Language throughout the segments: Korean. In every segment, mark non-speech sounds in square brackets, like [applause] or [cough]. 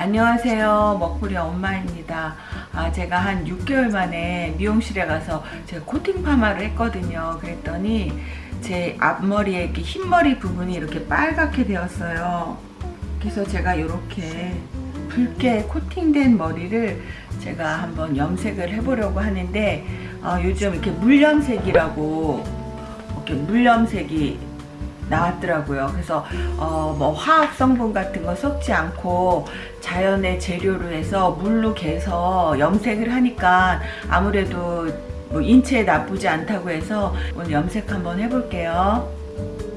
안녕하세요. 먹부리 엄마입니다. 아, 제가 한 6개월 만에 미용실에 가서 제가 코팅 파마를 했거든요. 그랬더니 제 앞머리에 이렇게 흰머리 부분이 이렇게 빨갛게 되었어요. 그래서 제가 이렇게 붉게 코팅된 머리를 제가 한번 염색을 해보려고 하는데 어, 요즘 이렇게 물염색이라고 이렇게 물염색이 나왔더라고요. 그래서 어, 뭐 화학 성분 같은 거 섞지 않고 자연의 재료로 해서 물로 개서 염색을 하니까 아무래도 뭐 인체에 나쁘지 않다고 해서 오늘 염색 한번 해볼게요.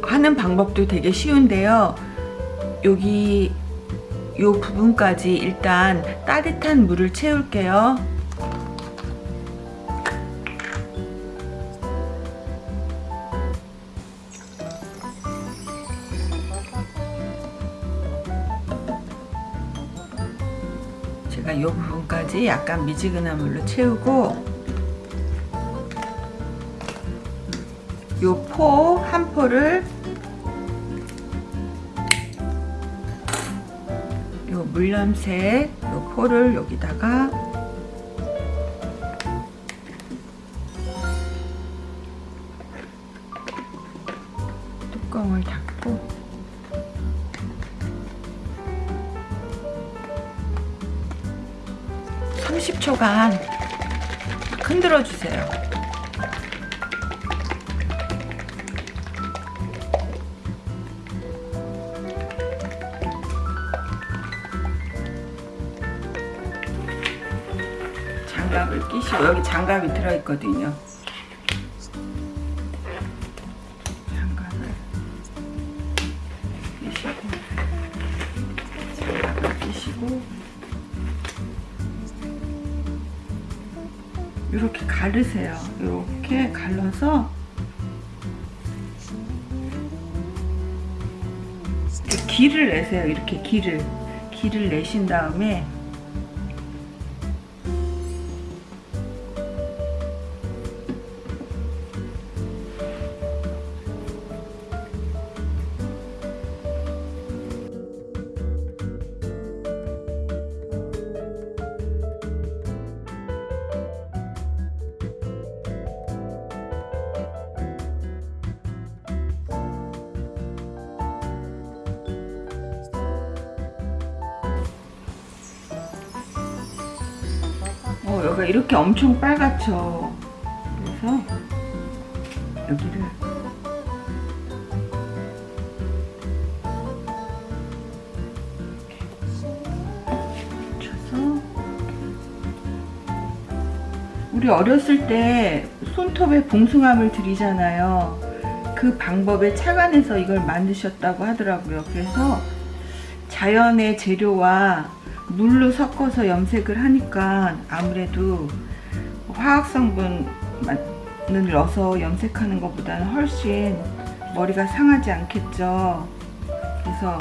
하는 방법도 되게 쉬운데요. 여기 요 부분까지 일단 따뜻한 물을 채울게요. 제가 이 부분까지 약간 미지근한 물로 채우고 이포한 포를 이 물염색 이 포를 여기다가 30초간 흔들어 주세요. 장갑을 끼시고 여기 장갑이 들어있거든요. 이렇게 가르세요. 이렇게 갈라서 길을 내세요. 이렇게 길을 길을 내신 다음에 어, 여기가 이렇게 엄청 빨갛죠. 그래서 여기를 우리 어렸을 때 손톱에 봉숭아물 들이잖아요. 그 방법에 착안해서 이걸 만드셨다고 하더라고요. 그래서 자연의 재료와 물로 섞어서 염색을 하니까 아무래도 화학성분을 넣어서 염색하는 것보다는 훨씬 머리가 상하지 않겠죠. 그래서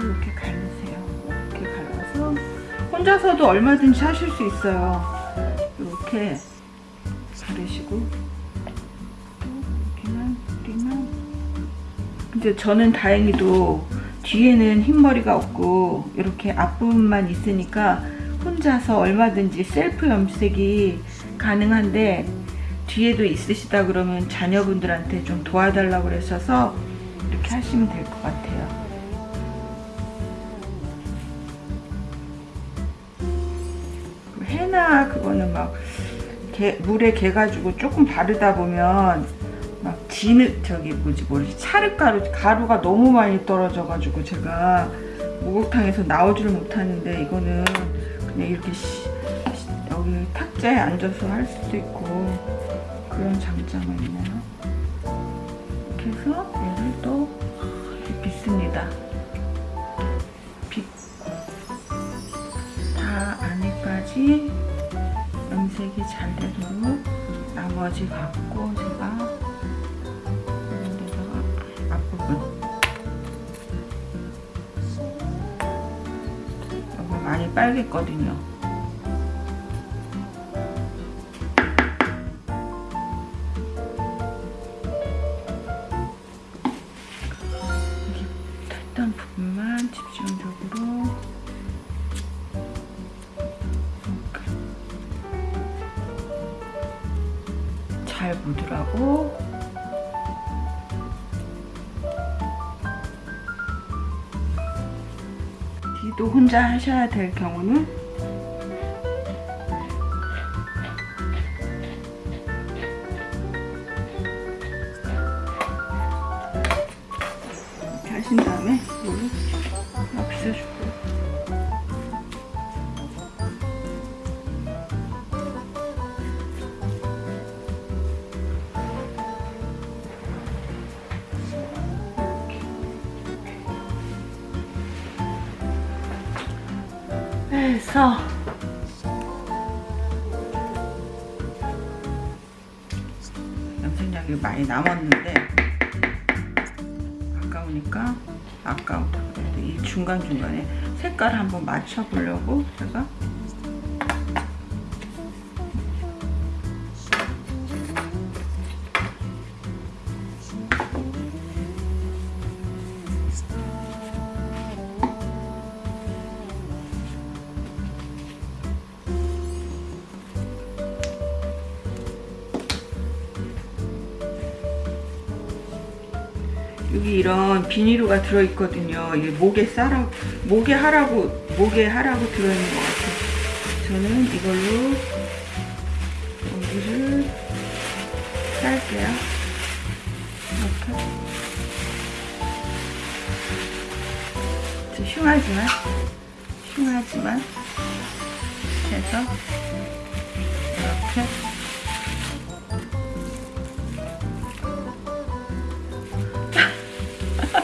이렇게 갈르세요. 이렇게 갈라서 혼자서도 얼마든지 하실 수 있어요. 이렇게 가르시고 근데 저는 다행히도 뒤에는 흰머리가 없고 이렇게 앞부분만 있으니까 혼자서 얼마든지 셀프 염색이 가능한데 뒤에도 있으시다 그러면 자녀분들한테 좀 도와달라고 그러셔서 이렇게 하시면 될 것 같아요. 해나 그거는 막 개, 물에 개 가지고 조금 바르다 보면 막 지는 저기 뭐지 뭐지? 찰흙가루 가루가 너무 많이 떨어져 가지고 제가 목욕탕에서 나오지를 못하는데 이거는 그냥 이렇게 시, 시, 여기 탁자에 앉아서 할 수도 있고 그런 장점이 있네요? 이렇게 해서 얘를 또 빗습니다. 빗고 다 안에까지 염색이 잘 되도록 나머지 갖고 제가 많이 빨갰거든요. 탈단 부분만 집중적으로 잘 묻으라고 뒤도 혼자 하셔야 될 경우는 해서 염색약이 많이 남았는데 아까우니까 아까우다 그래도 이 중간중간에 색깔 한번 맞춰보려고 제가 여기 이런 비닐루가 들어있거든요. 이게 목에 싸라, 목에 하라고, 목에 하라고 들어있는 것 같아요. 저는 이걸로 여기를 쌀게요. 이렇게. 좀 흉하지만, 흉하지만, 해서, 이렇게.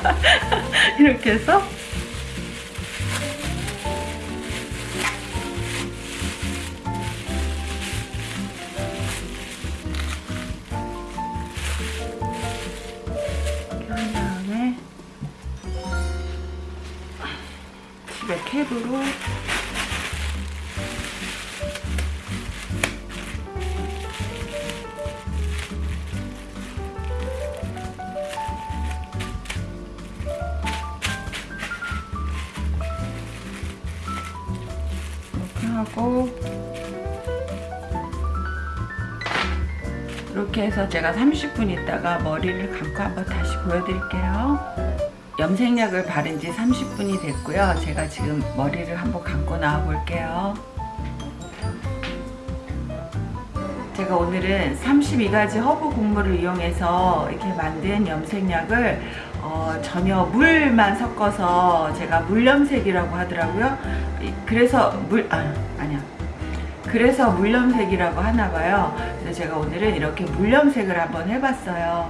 [laughs] 이렇게 해서. 이렇게 한 다음에 집에 캡으로 이렇게 해서 제가 30분 있다가 머리를 감고 한번 다시 보여드릴게요 염색약을 바른 지 30분이 됐고요 제가 지금 머리를 한번 감고 나와 볼게요 제가 오늘은 32가지 허브 곡물을 이용해서 이렇게 만든 염색약을 어, 전혀 물만 섞어서 제가 물염색이라고 하더라고요. 이- 그래서 물, 아, 아니야. 그래서 물염색이라고 하나 봐요. 그래서 제가 오늘은 이렇게 물염색을 한번 해봤어요.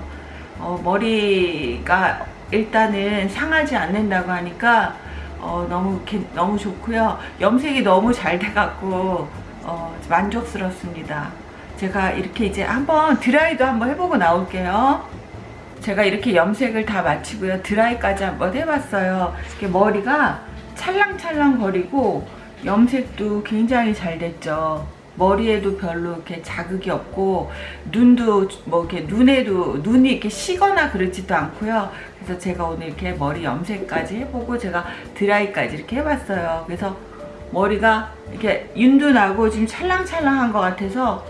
어, 머리가 일단은 상하지 않는다고 하니까 어, 너무 개- 너무 좋고요. 염색이 너무 잘 돼갖고 어, 만족스럽습니다. 제가 이렇게 이제 한번 드라이도 한번 해보고 나올게요. 제가 이렇게 염색을 다 마치고요. 드라이까지 한번 해봤어요. 머리가 찰랑찰랑 거리고 염색도 굉장히 잘 됐죠. 머리에도 별로 이렇게 자극이 없고 눈도 뭐 이렇게 눈에도 눈이 이렇게 시거나 그러지도 않고요. 그래서 제가 오늘 이렇게 머리 염색까지 해보고 제가 드라이까지 이렇게 해봤어요. 그래서 머리가 이렇게 윤도 나고 지금 찰랑찰랑한 것 같아서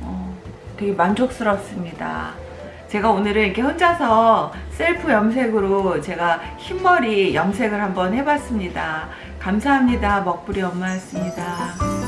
어, 되게 만족스럽습니다. 제가 오늘은 이렇게 혼자서 셀프 염색으로 제가 흰머리 염색을 한번 해봤습니다. 감사합니다. 먹부리 엄마였습니다.